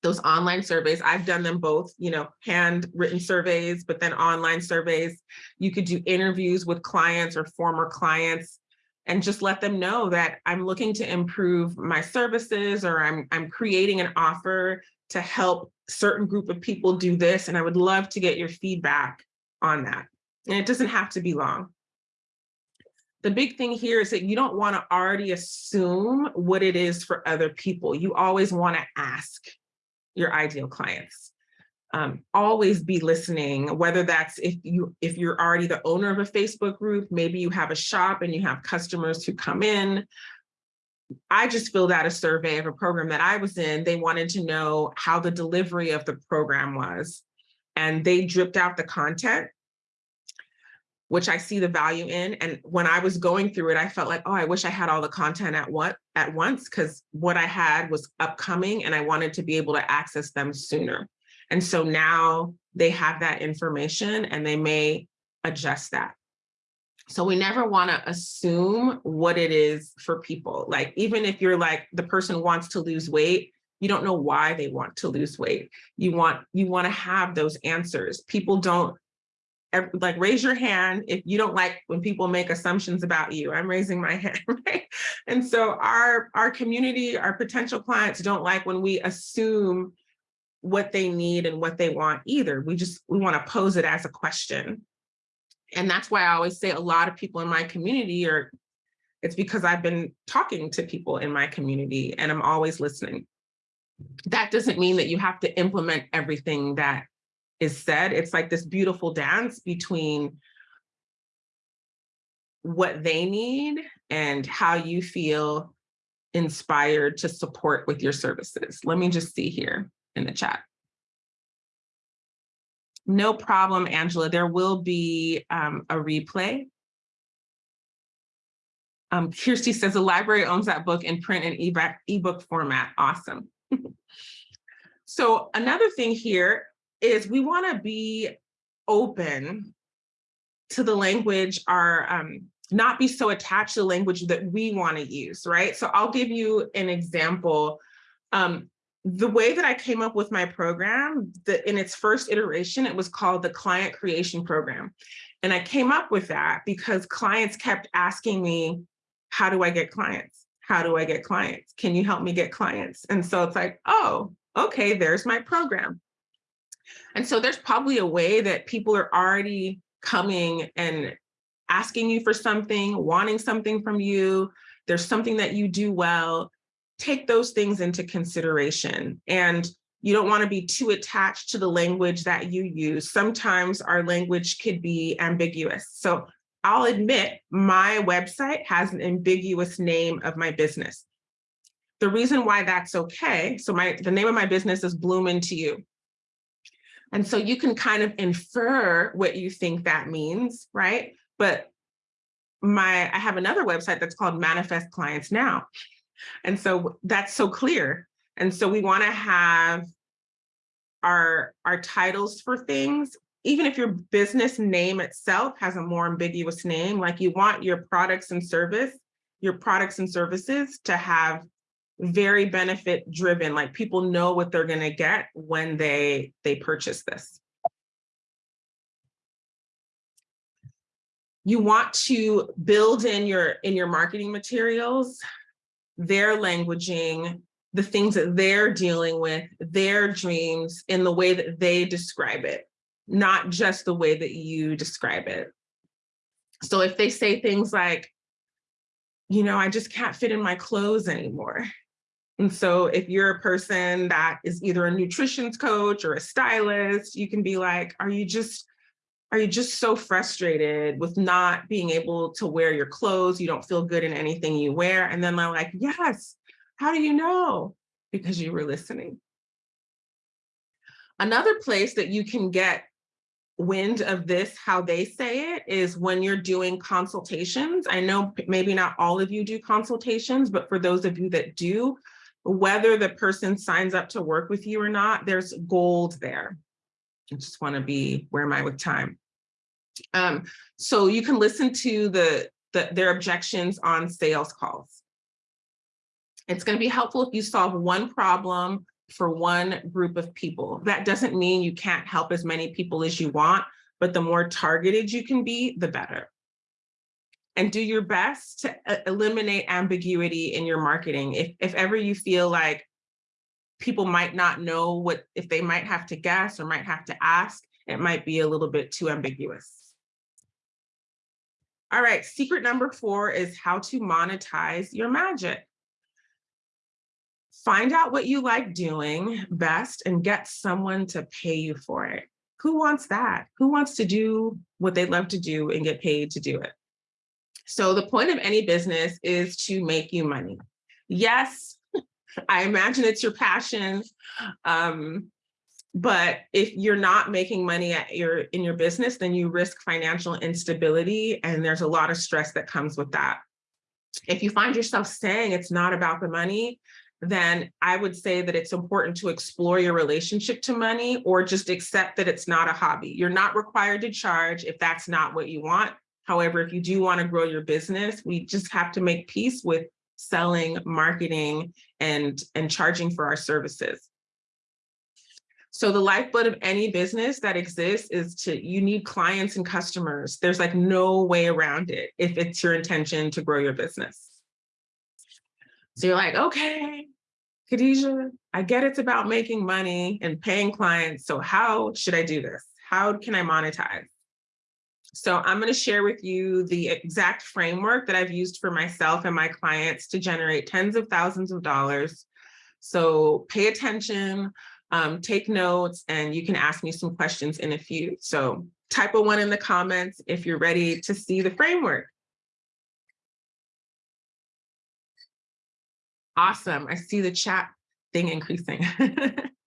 those online surveys. I've done them both, you know, handwritten surveys, but then online surveys. You could do interviews with clients or former clients and just let them know that I'm looking to improve my services or I'm, I'm creating an offer to help certain group of people do this. And I would love to get your feedback on that. And it doesn't have to be long. The big thing here is that you don't want to already assume what it is for other people. You always want to ask your ideal clients. Um, always be listening, whether that's if you if you're already the owner of a Facebook group, maybe you have a shop and you have customers who come in, I just filled out a survey of a program that I was in. They wanted to know how the delivery of the program was. And they dripped out the content, which I see the value in. And when I was going through it, I felt like, oh, I wish I had all the content at what at once, because what I had was upcoming and I wanted to be able to access them sooner. And so now they have that information and they may adjust that. So we never want to assume what it is for people. Like, even if you're like, the person wants to lose weight, you don't know why they want to lose weight. You want, you want to have those answers. People don't like raise your hand if you don't like when people make assumptions about you. I'm raising my <laughs> hand, right? And so our, our community, our potential clients don't like when we assume what they need and what they want either. We just, we want to pose it as a question. And that's why I always say a lot of people in my community are, it's because I've been talking to people in my community and I'm always listening. That doesn't mean that you have to implement everything that is said. It's like this beautiful dance between what they need and how you feel inspired to support with your services. Let me just see here in the chat. No problem, Angela. There will be um, a replay. Um, Kirsty says the library owns that book in print and ebook ebook format. Awesome. <laughs> so another thing here is we want to be open to the language, our um, not be so attached to the language that we want to use, right? So I'll give you an example. Um, the way that I came up with my program, the, in its first iteration, it was called the Client Creation Program. And I came up with that because clients kept asking me, how do I get clients? How do I get clients? Can you help me get clients? And so it's like, oh, okay, there's my program. And so there's probably a way that people are already coming and asking you for something, wanting something from you. There's something that you do well take those things into consideration. And you don't want to be too attached to the language that you use. Sometimes our language could be ambiguous. So I'll admit my website has an ambiguous name of my business. The reason why that's okay, so my the name of my business is Bloom Into You. And so you can kind of infer what you think that means, right? But my I have another website that's called Manifest Clients Now. And so that's so clear. And so we want to have our, our titles for things, even if your business name itself has a more ambiguous name, like you want your products and service, your products and services to have very benefit driven like people know what they're going to get when they they purchase this. You want to build in your in your marketing materials their languaging the things that they're dealing with their dreams in the way that they describe it not just the way that you describe it. So if they say things like you know i just can't fit in my clothes anymore. And so if you're a person that is either a nutrition coach or a stylist, you can be like, are you just, are you just so frustrated with not being able to wear your clothes? You don't feel good in anything you wear. And then they're like, yes, how do you know? Because you were listening. Another place that you can get wind of this, how they say it, is when you're doing consultations. I know maybe not all of you do consultations, but for those of you that do, whether the person signs up to work with you or not, there's gold there. I just want to be, where am I with time? Um, so you can listen to the, the their objections on sales calls. It's going to be helpful if you solve one problem for one group of people. That doesn't mean you can't help as many people as you want, but the more targeted you can be, the better. And do your best to uh, eliminate ambiguity in your marketing. If, if ever you feel like people might not know what, if they might have to guess or might have to ask, it might be a little bit too ambiguous. All right, secret number four is how to monetize your magic. Find out what you like doing best and get someone to pay you for it. Who wants that? Who wants to do what they love to do and get paid to do it? So the point of any business is to make you money. Yes, <laughs> I imagine it's your passion. Um, but if you're not making money at your in your business, then you risk financial instability and there's a lot of stress that comes with that. If you find yourself saying it's not about the money, then I would say that it's important to explore your relationship to money or just accept that it's not a hobby. You're not required to charge if that's not what you want. However, if you do want to grow your business, we just have to make peace with selling, marketing, and, and charging for our services. So the lifeblood of any business that exists is to, you need clients and customers. There's like no way around it if it's your intention to grow your business. So you're like, okay, Khadijah, I get it's about making money and paying clients. So how should I do this? How can I monetize? So I'm going to share with you the exact framework that I've used for myself and my clients to generate tens of thousands of dollars. So pay attention, um, take notes, and you can ask me some questions in a few. So type a one in the comments if you're ready to see the framework. Awesome. I see the chat thing increasing. <laughs>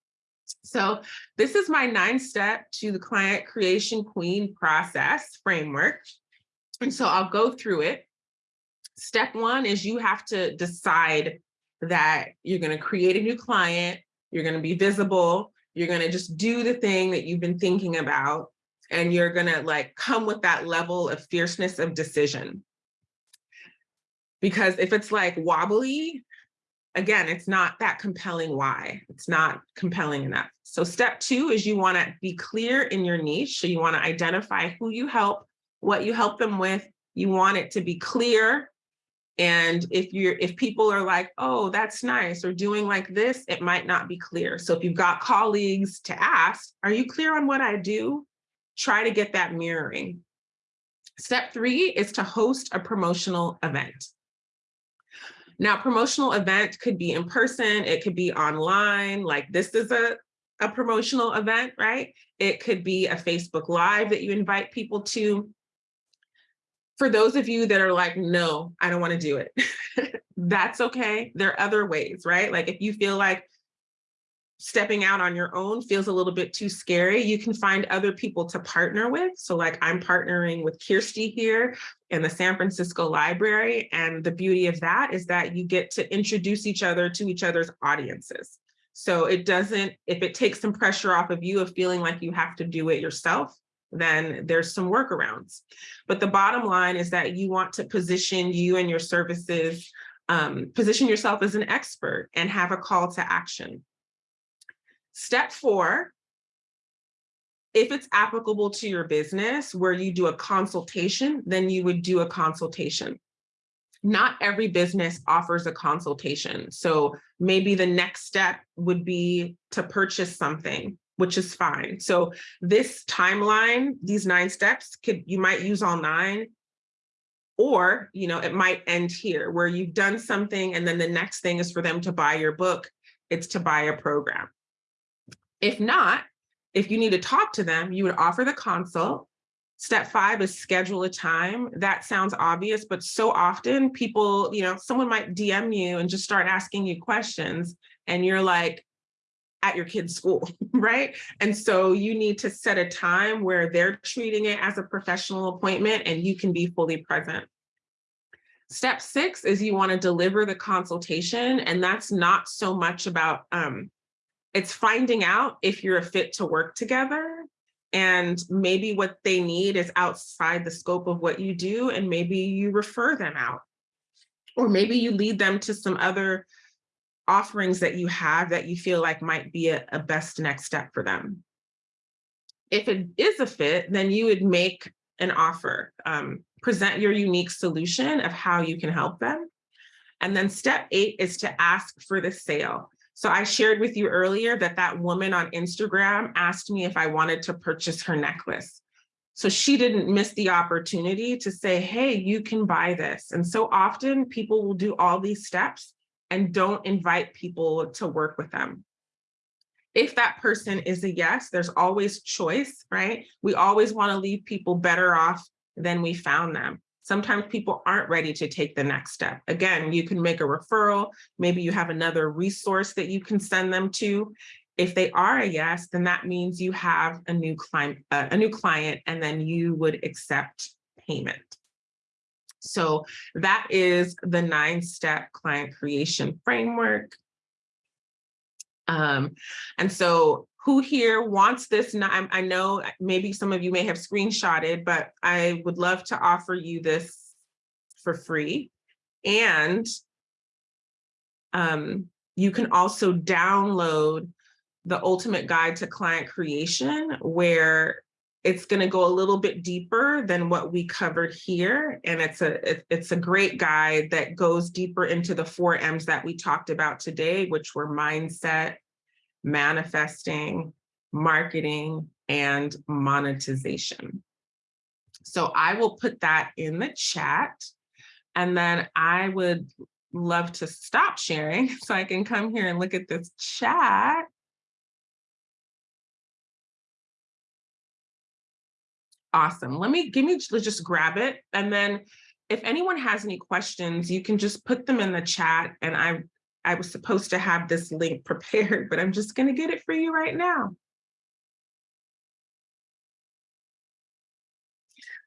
so this is my nine step to the client creation queen process framework. And so I'll go through it. Step one is you have to decide that you're going to create a new client, you're going to be visible, you're going to just do the thing that you've been thinking about, and you're going to like come with that level of fierceness of decision. Because if it's like wobbly, again, it's not that compelling why. It's not compelling enough. So step two is you want to be clear in your niche. So you want to identify who you help, what you help them with. You want it to be clear. And if you're if people are like, oh, that's nice, or doing like this, it might not be clear. So if you've got colleagues to ask, are you clear on what I do? Try to get that mirroring. Step three is to host a promotional event. Now, promotional event could be in person, it could be online, like this is a, a promotional event, right? It could be a Facebook Live that you invite people to. For those of you that are like, no, I don't wanna do it, <laughs> that's okay. There are other ways, right? Like if you feel like stepping out on your own feels a little bit too scary, you can find other people to partner with. So like I'm partnering with Kirsty here in the San Francisco Library. And the beauty of that is that you get to introduce each other to each other's audiences. So it doesn't, if it takes some pressure off of you of feeling like you have to do it yourself, then there's some workarounds. But the bottom line is that you want to position you and your services, um, position yourself as an expert and have a call to action. Step four if it's applicable to your business where you do a consultation, then you would do a consultation. Not every business offers a consultation. So maybe the next step would be to purchase something, which is fine. So this timeline, these nine steps, could you might use all nine, or you know it might end here where you've done something and then the next thing is for them to buy your book, it's to buy a program. If not, if you need to talk to them, you would offer the consult. Step five is schedule a time. That sounds obvious, but so often people, you know, someone might DM you and just start asking you questions and you're like, at your kid's school, <laughs> right? And so you need to set a time where they're treating it as a professional appointment and you can be fully present. Step six is you wanna deliver the consultation and that's not so much about um, it's finding out if you're a fit to work together and maybe what they need is outside the scope of what you do and maybe you refer them out or maybe you lead them to some other offerings that you have that you feel like might be a, a best next step for them. If it is a fit, then you would make an offer, um, present your unique solution of how you can help them. And then step eight is to ask for the sale. So I shared with you earlier that that woman on Instagram asked me if I wanted to purchase her necklace. So she didn't miss the opportunity to say, hey, you can buy this. And so often people will do all these steps and don't invite people to work with them. If that person is a yes, there's always choice, right? We always wanna leave people better off than we found them. Sometimes people aren't ready to take the next step. Again, you can make a referral. Maybe you have another resource that you can send them to. If they are a yes, then that means you have a new client, uh, a new client, and then you would accept payment. So that is the nine step client creation framework. Um, and so who here wants this? I know maybe some of you may have screenshotted, but I would love to offer you this for free. And um, you can also download the ultimate guide to client creation where it's going to go a little bit deeper than what we covered here. And it's a, it's a great guide that goes deeper into the four M's that we talked about today, which were mindset, manifesting, marketing, and monetization. So I will put that in the chat. And then I would love to stop sharing <laughs> so I can come here and look at this chat. Awesome. Let me give me just grab it. And then if anyone has any questions, you can just put them in the chat and I I was supposed to have this link <laughs> prepared, but I'm just going to get it for you right now.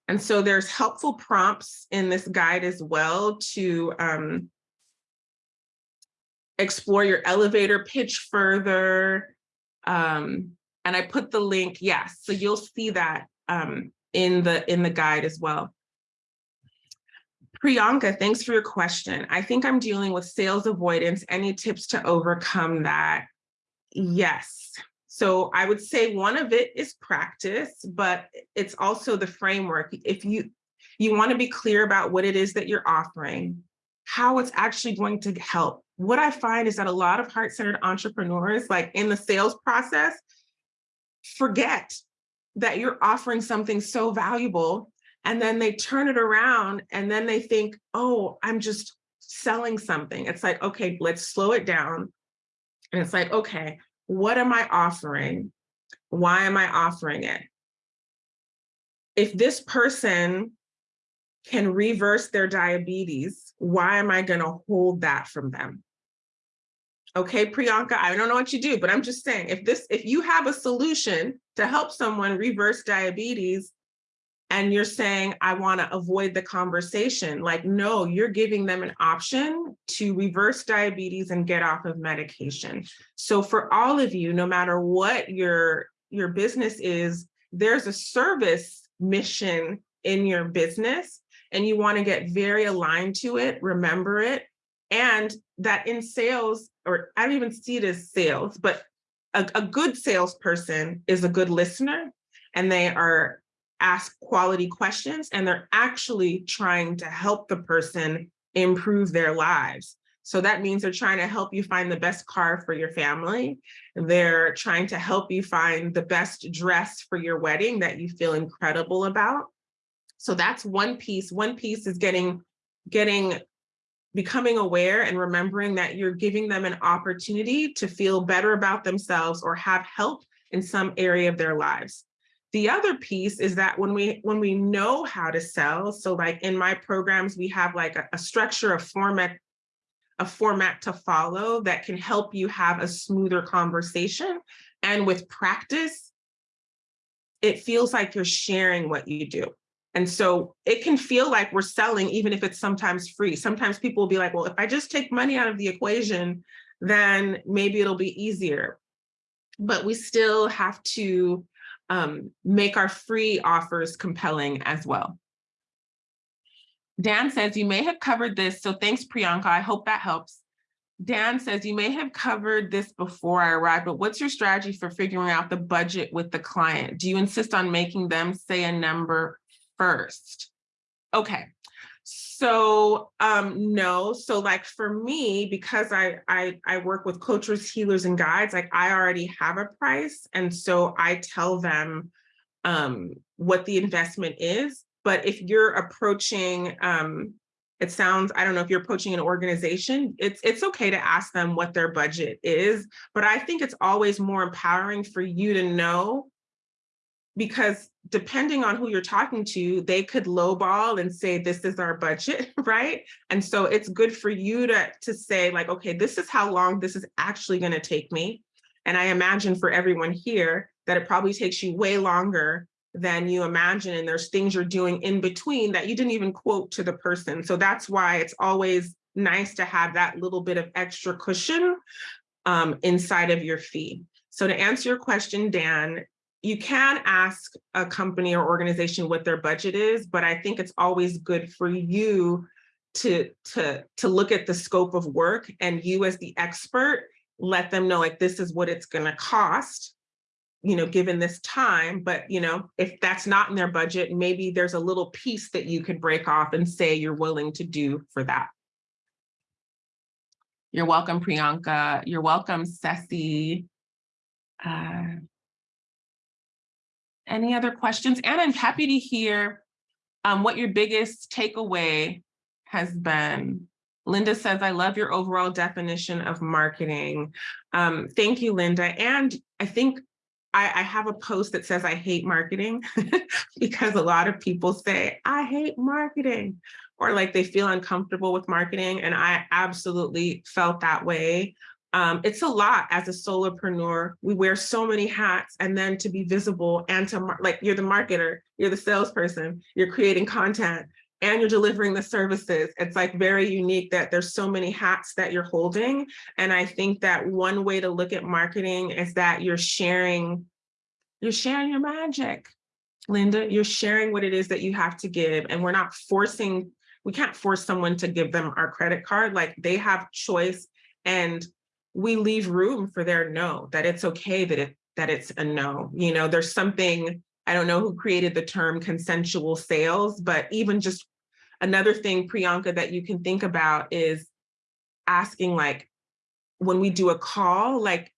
And so there's helpful prompts in this guide as well to um, explore your elevator pitch further. Um, and I put the link, yes, so you'll see that um, in the in the guide as well. Priyanka, thanks for your question. I think I'm dealing with sales avoidance. Any tips to overcome that? Yes. So I would say one of it is practice, but it's also the framework. If you you want to be clear about what it is that you're offering, how it's actually going to help. What I find is that a lot of heart-centered entrepreneurs, like in the sales process, forget that you're offering something so valuable and then they turn it around and then they think, oh, I'm just selling something. It's like, okay, let's slow it down. And it's like, okay, what am I offering? Why am I offering it? If this person can reverse their diabetes, why am I gonna hold that from them? Okay, Priyanka, I don't know what you do, but I'm just saying, if this, if you have a solution to help someone reverse diabetes, and you're saying, I want to avoid the conversation. Like, no, you're giving them an option to reverse diabetes and get off of medication. So for all of you, no matter what your, your business is, there's a service mission in your business and you want to get very aligned to it, remember it. And that in sales, or I don't even see it as sales, but a, a good salesperson is a good listener and they are asked quality questions and they're actually trying to help the person improve their lives. So that means they're trying to help you find the best car for your family. They're trying to help you find the best dress for your wedding that you feel incredible about. So that's one piece. One piece is getting, getting, becoming aware and remembering that you're giving them an opportunity to feel better about themselves or have help in some area of their lives. The other piece is that when we when we know how to sell, so like in my programs, we have like a, a structure, a format, a format to follow that can help you have a smoother conversation. And with practice, it feels like you're sharing what you do. And so it can feel like we're selling, even if it's sometimes free. Sometimes people will be like, well, if I just take money out of the equation, then maybe it'll be easier. But we still have to um, make our free offers compelling as well. Dan says, you may have covered this, so thanks, Priyanka. I hope that helps. Dan says, you may have covered this before I arrived, but what's your strategy for figuring out the budget with the client? Do you insist on making them say a number first? Okay, so um, no, so like for me, because I, I I work with coaches, healers, and guides, like I already have a price, and so I tell them um, what the investment is. But if you're approaching, um, it sounds, I don't know if you're approaching an organization, it's it's okay to ask them what their budget is. But I think it's always more empowering for you to know because depending on who you're talking to, they could lowball and say, this is our budget, <laughs> right? And so it's good for you to, to say like, okay, this is how long this is actually gonna take me. And I imagine for everyone here that it probably takes you way longer than you imagine. And there's things you're doing in between that you didn't even quote to the person. So that's why it's always nice to have that little bit of extra cushion um, inside of your fee. So to answer your question, Dan, you can ask a company or organization what their budget is, but I think it's always good for you to, to, to look at the scope of work and you as the expert, let them know like this is what it's gonna cost, you know, given this time. But, you know, if that's not in their budget, maybe there's a little piece that you could break off and say you're willing to do for that. You're welcome, Priyanka. You're welcome, Ceci. Uh, any other questions? And I'm happy to hear um, what your biggest takeaway has been. Linda says, I love your overall definition of marketing. Um, thank you, Linda. And I think I, I have a post that says I hate marketing <laughs> because a lot of people say, I hate marketing or like they feel uncomfortable with marketing. And I absolutely felt that way um, it's a lot as a solopreneur. We wear so many hats and then to be visible and to like you're the marketer, you're the salesperson, you're creating content and you're delivering the services. It's like very unique that there's so many hats that you're holding. And I think that one way to look at marketing is that you're sharing, you're sharing your magic. Linda, you're sharing what it is that you have to give and we're not forcing, we can't force someone to give them our credit card. Like they have choice and we leave room for their no, that it's okay that it that it's a no. You know, there's something, I don't know who created the term consensual sales, but even just another thing, Priyanka, that you can think about is asking like, when we do a call, like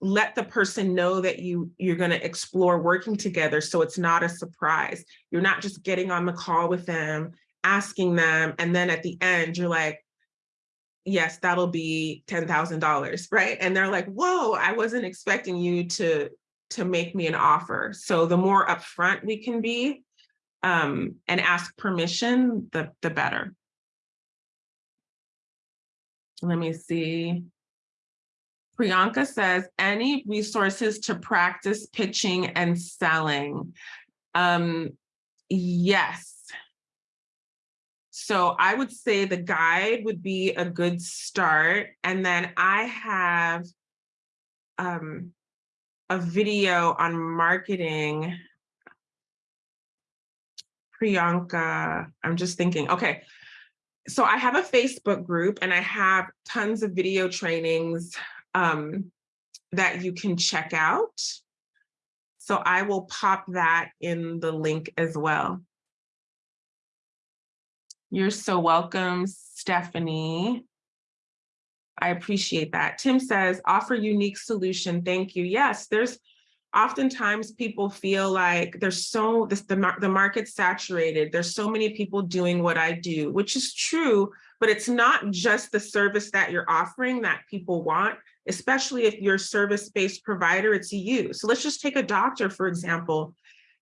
let the person know that you you're going to explore working together so it's not a surprise you're not just getting on the call with them asking them and then at the end you're like yes, that'll be $10,000, right? And they're like, whoa, I wasn't expecting you to, to make me an offer. So the more upfront we can be um, and ask permission, the, the better. Let me see. Priyanka says, any resources to practice pitching and selling? Um, yes, so I would say the guide would be a good start. And then I have um, a video on marketing. Priyanka, I'm just thinking, okay. So I have a Facebook group and I have tons of video trainings um, that you can check out. So I will pop that in the link as well. You're so welcome, Stephanie. I appreciate that. Tim says, offer unique solution. Thank you. Yes, there's oftentimes people feel like there's so this the, the market's saturated. There's so many people doing what I do, which is true, but it's not just the service that you're offering that people want, especially if you're service-based provider, it's you. So let's just take a doctor, for example.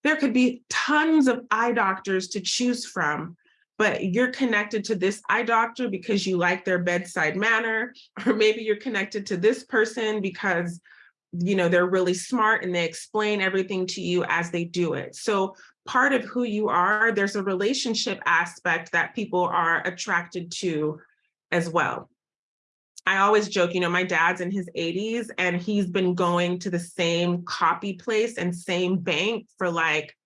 There could be tons of eye doctors to choose from, but you're connected to this eye doctor because you like their bedside manner, or maybe you're connected to this person because you know, they're really smart and they explain everything to you as they do it. So part of who you are, there's a relationship aspect that people are attracted to as well. I always joke, you know, my dad's in his 80s and he's been going to the same copy place and same bank for like,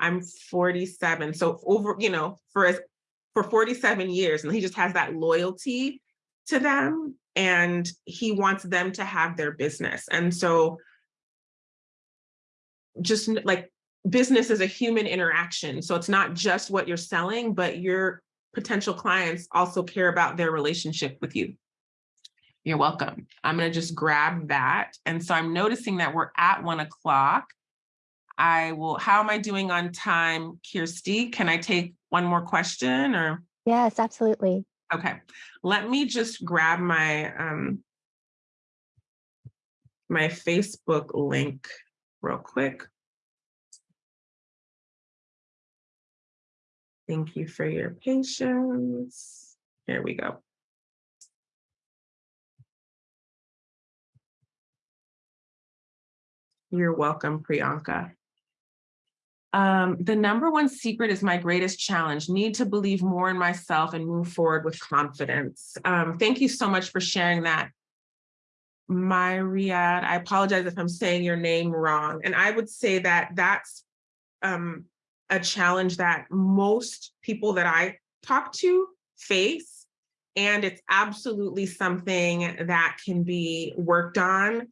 I'm 47. So over, you know, for for 47 years and he just has that loyalty to them and he wants them to have their business. And so just like business is a human interaction. So it's not just what you're selling, but your potential clients also care about their relationship with you. You're welcome. I'm going to just grab that. And so I'm noticing that we're at one o'clock. I will, how am I doing on time, Kirsty? Can I take one more question or? Yes, absolutely. Okay, let me just grab my um, my Facebook link real quick. Thank you for your patience. Here we go. You're welcome, Priyanka. Um, the number one secret is my greatest challenge, need to believe more in myself and move forward with confidence. Um, thank you so much for sharing that. Myriad, I apologize if I'm saying your name wrong. And I would say that that's um, a challenge that most people that I talk to face. And it's absolutely something that can be worked on.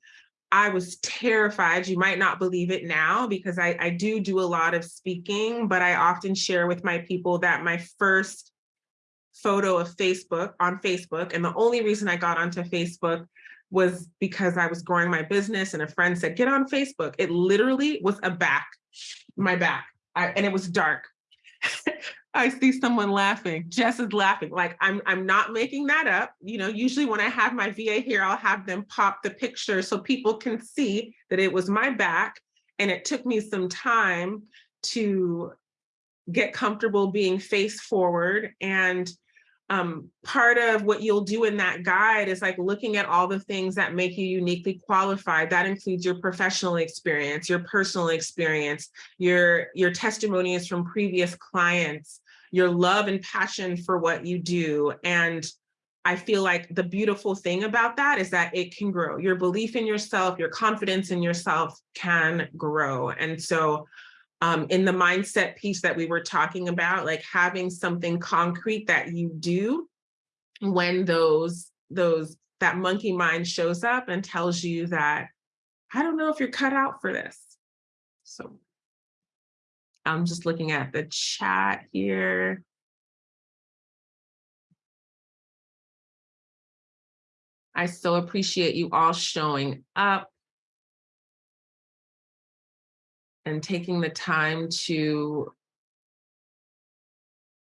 I was terrified. You might not believe it now because I, I do do a lot of speaking, but I often share with my people that my first photo of Facebook on Facebook, and the only reason I got onto Facebook was because I was growing my business and a friend said, get on Facebook. It literally was a back, my back, I, and it was dark. <laughs> I see someone laughing. Jess is laughing. Like I'm, I'm not making that up. You know, usually when I have my VA here, I'll have them pop the picture so people can see that it was my back. And it took me some time to get comfortable being face forward. And um, part of what you'll do in that guide is like looking at all the things that make you uniquely qualified. That includes your professional experience, your personal experience, your, your testimonies from previous clients, your love and passion for what you do. And I feel like the beautiful thing about that is that it can grow. Your belief in yourself, your confidence in yourself can grow. And so um, in the mindset piece that we were talking about, like having something concrete that you do when those, those, that monkey mind shows up and tells you that, I don't know if you're cut out for this. So I'm just looking at the chat here. I so appreciate you all showing up. and taking the time to,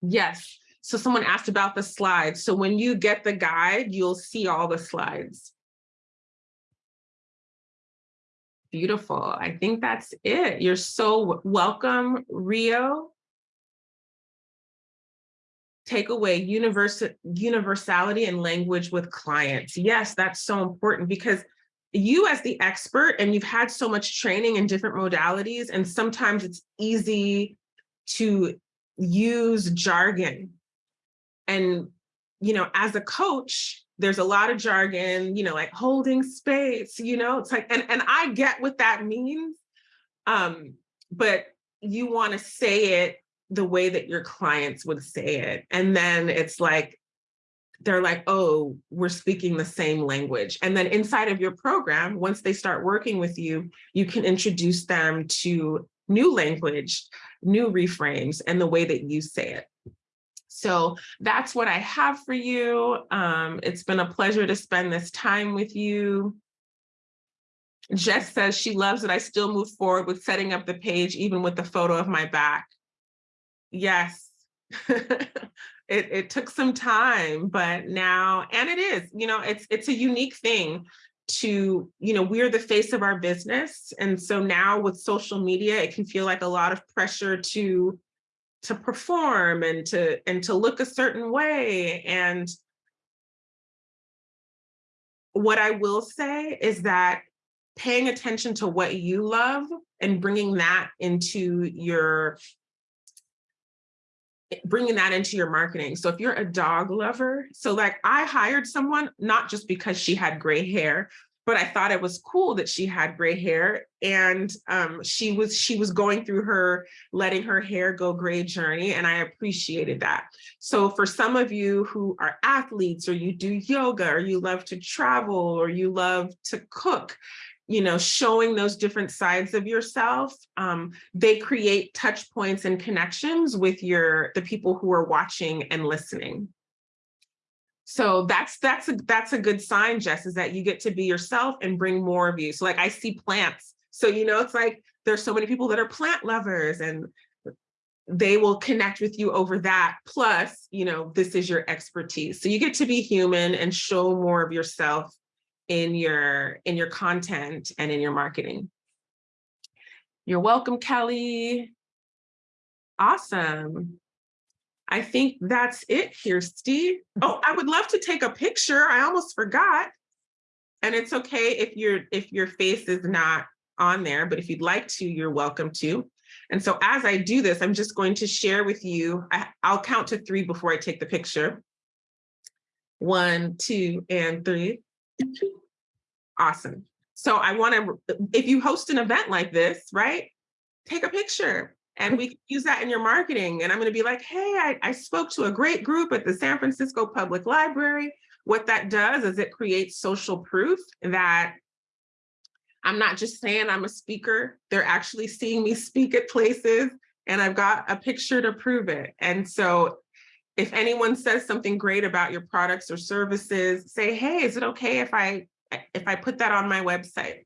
yes. So someone asked about the slides. So when you get the guide, you'll see all the slides. Beautiful. I think that's it. You're so welcome, Rio. Takeaway universal universality and language with clients. Yes, that's so important because you as the expert and you've had so much training in different modalities and sometimes it's easy to use jargon and you know as a coach there's a lot of jargon you know like holding space you know it's like and and i get what that means um but you want to say it the way that your clients would say it and then it's like they're like, oh, we're speaking the same language. And then inside of your program, once they start working with you, you can introduce them to new language, new reframes, and the way that you say it. So that's what I have for you. Um, it's been a pleasure to spend this time with you. Jess says she loves that I still move forward with setting up the page, even with the photo of my back. Yes. <laughs> it, it took some time, but now, and it is, you know, it's it's a unique thing to, you know, we're the face of our business. And so now with social media, it can feel like a lot of pressure to to perform and to and to look a certain way. And what I will say is that paying attention to what you love and bringing that into your bringing that into your marketing. So if you're a dog lover, so like I hired someone, not just because she had gray hair, but I thought it was cool that she had gray hair and um, she was she was going through her letting her hair go gray journey and I appreciated that. So for some of you who are athletes or you do yoga or you love to travel or you love to cook, you know, showing those different sides of yourself, um, they create touch points and connections with your the people who are watching and listening. So that's that's a that's a good sign, Jess, is that you get to be yourself and bring more of you. So like I see plants. So you know, it's like there's so many people that are plant lovers and they will connect with you over that. Plus, you know, this is your expertise. So you get to be human and show more of yourself in your in your content and in your marketing. You're welcome, Kelly. Awesome. I think that's it here, Steve. Mm-hmm. Oh, I would love to take a picture. I almost forgot. And it's okay if your if your face is not on there, but if you'd like to, you're welcome to. And so as I do this, I'm just going to share with you, I, I'll count to three before I take the picture. One, two, and three. Awesome. So I want to, if you host an event like this, right, take a picture and we can use that in your marketing. And I'm going to be like, hey, I, I spoke to a great group at the San Francisco Public Library. What that does is it creates social proof that I'm not just saying I'm a speaker, they're actually seeing me speak at places and I've got a picture to prove it. And so if anyone says something great about your products or services, say, hey, is it okay if I if I put that on my website.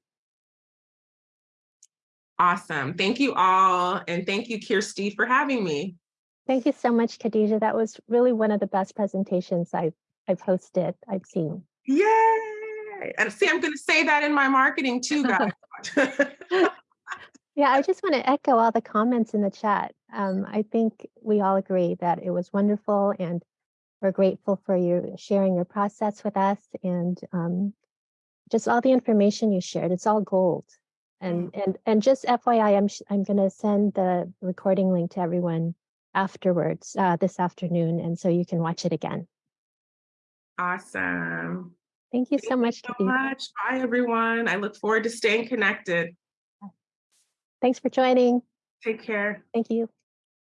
Awesome. Thank you all. And thank you, Kirsty, for having me. Thank you so much, Khadija. That was really one of the best presentations I've, I've hosted, I've seen. Yay! And see, I'm going to say that in my marketing too, guys. <laughs> yeah, I just want to echo all the comments in the chat. Um, I think we all agree that it was wonderful and we're grateful for you sharing your process with us and um, just all the information you shared, it's all gold. And and and just FYI, I'm I'm going to send the recording link to everyone afterwards uh, this afternoon, and so you can watch it again. Awesome. Thank you Thank so much. You so much. Bye, everyone. I look forward to staying connected. Thanks for joining. Take care. Thank you.